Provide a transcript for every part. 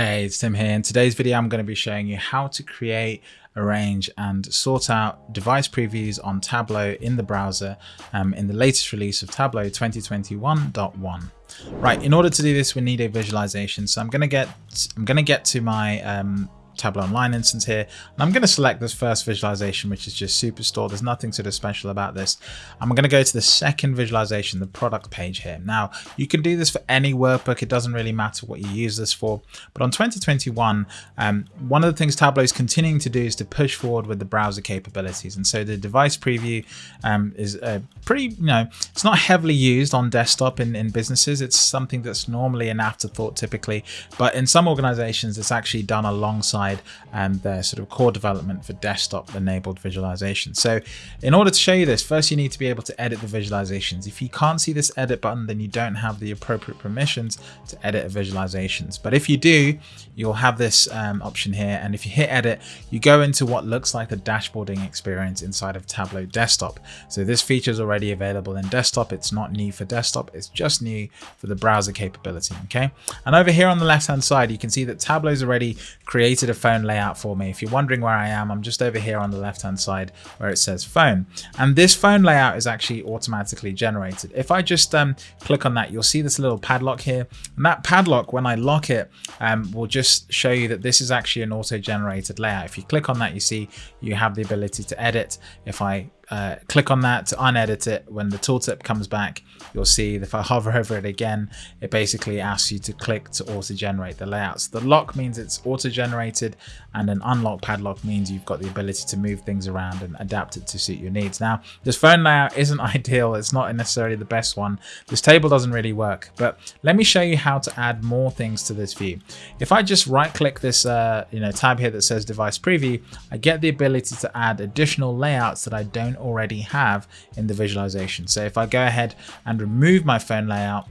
Hey, it's Tim here. In today's video, I'm going to be showing you how to create, arrange, and sort out device previews on Tableau in the browser um, in the latest release of Tableau 2021.1. Right, in order to do this, we need a visualization. So I'm going to get I'm going to get to my um, Tableau Online instance here. And I'm going to select this first visualization, which is just Superstore. There's nothing sort of special about this. I'm going to go to the second visualization, the product page here. Now, you can do this for any workbook. It doesn't really matter what you use this for. But on 2021, um, one of the things Tableau is continuing to do is to push forward with the browser capabilities. And so the device preview um, is a pretty, you know, it's not heavily used on desktop in, in businesses. It's something that's normally an afterthought typically. But in some organizations, it's actually done alongside and their sort of core development for desktop enabled visualization. So in order to show you this, first you need to be able to edit the visualizations. If you can't see this edit button, then you don't have the appropriate permissions to edit visualizations. But if you do, you'll have this um, option here. And if you hit edit, you go into what looks like the dashboarding experience inside of Tableau desktop. So this feature is already available in desktop. It's not new for desktop. It's just new for the browser capability. Okay. And over here on the left hand side, you can see that Tableau's already created a phone layout for me. If you're wondering where I am, I'm just over here on the left hand side where it says phone. And this phone layout is actually automatically generated. If I just um, click on that, you'll see this little padlock here. And that padlock, when I lock it, um, will just show you that this is actually an auto-generated layout. If you click on that, you see you have the ability to edit. If I uh, click on that to unedit it. When the tooltip comes back, you'll see if I hover over it again, it basically asks you to click to auto-generate the layouts. The lock means it's auto-generated and an unlock padlock means you've got the ability to move things around and adapt it to suit your needs. Now, this phone layout isn't ideal. It's not necessarily the best one. This table doesn't really work, but let me show you how to add more things to this view. If I just right click this uh, you know, tab here that says device preview, I get the ability to add additional layouts that I don't already have in the visualization. So if I go ahead and remove my phone layout,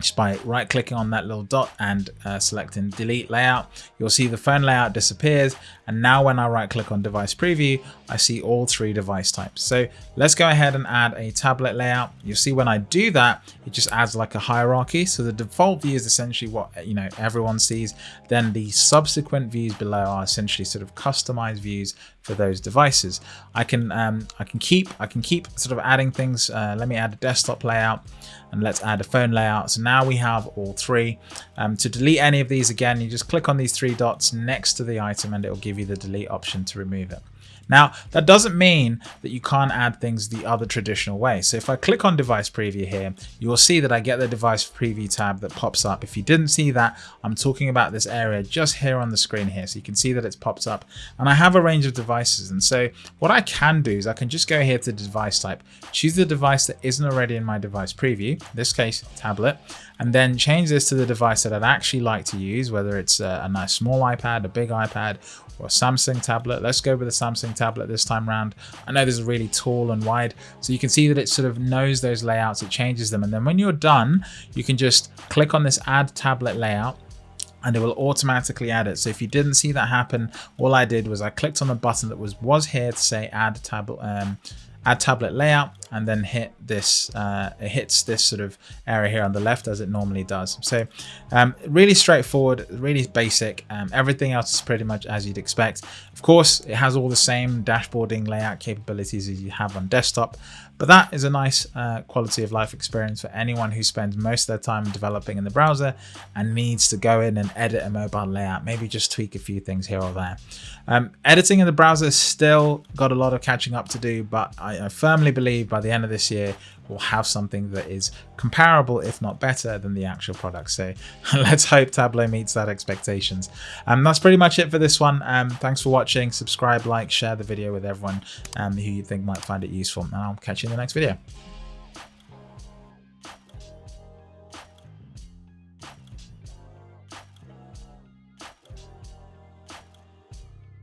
just by right clicking on that little dot and uh, selecting delete layout you'll see the phone layout disappears. And now when I right click on device preview I see all three device types. So let's go ahead and add a tablet layout. You'll see when I do that it just adds like a hierarchy. So the default view is essentially what you know everyone sees. Then the subsequent views below are essentially sort of customized views for those devices. I can um, I can keep I can keep sort of adding things. Uh, let me add a desktop layout and let's add a phone layout. So now we have all three. Um, to delete any of these again, you just click on these three dots next to the item and it will give you the delete option to remove it. Now, that doesn't mean that you can't add things the other traditional way. So if I click on device preview here, you will see that I get the device preview tab that pops up. If you didn't see that, I'm talking about this area just here on the screen here. So you can see that it's popped up and I have a range of devices. And so what I can do is I can just go here to device type, choose the device that isn't already in my device preview, this case, tablet, and then change this to the device that I'd actually like to use, whether it's a, a nice small iPad, a big iPad, or a Samsung tablet. Let's go with the Samsung tablet this time around. I know this is really tall and wide, so you can see that it sort of knows those layouts, it changes them. And then when you're done, you can just click on this add tablet layout and it will automatically add it. So if you didn't see that happen, all I did was I clicked on the button that was was here to say add tablet um, add tablet layout and then hit this uh, it hits this sort of area here on the left as it normally does. So um, really straightforward really basic. Um, everything else is pretty much as you'd expect. Of course it has all the same dashboarding layout capabilities as you have on desktop but that is a nice uh, quality of life experience for anyone who spends most of their time developing in the browser and needs to go in and edit a mobile layout. Maybe just tweak a few things here or there. Um, editing in the browser still got a lot of catching up to do but I, I firmly believe by by the end of this year, we'll have something that is comparable, if not better, than the actual product. So let's hope Tableau meets that expectations. And um, that's pretty much it for this one. Um, thanks for watching. Subscribe, like, share the video with everyone um, who you think might find it useful. And I'll catch you in the next video.